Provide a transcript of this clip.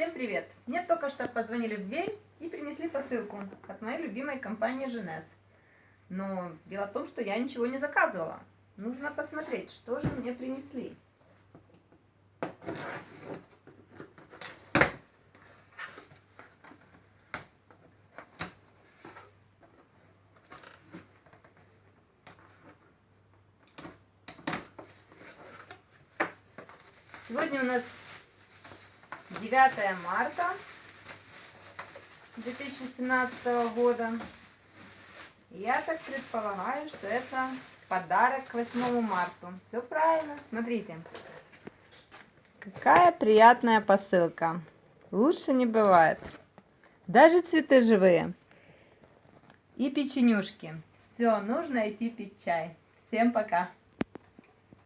Всем привет! Мне только что позвонили в дверь и принесли посылку от моей любимой компании Женес. Но дело в том, что я ничего не заказывала. Нужно посмотреть, что же мне принесли. Сегодня у нас 9 марта 2017 года. Я так предполагаю, что это подарок к 8 марта. Все правильно, смотрите. Какая приятная посылка. Лучше не бывает. Даже цветы живые. И печенюшки. Все, нужно идти пить чай. Всем пока.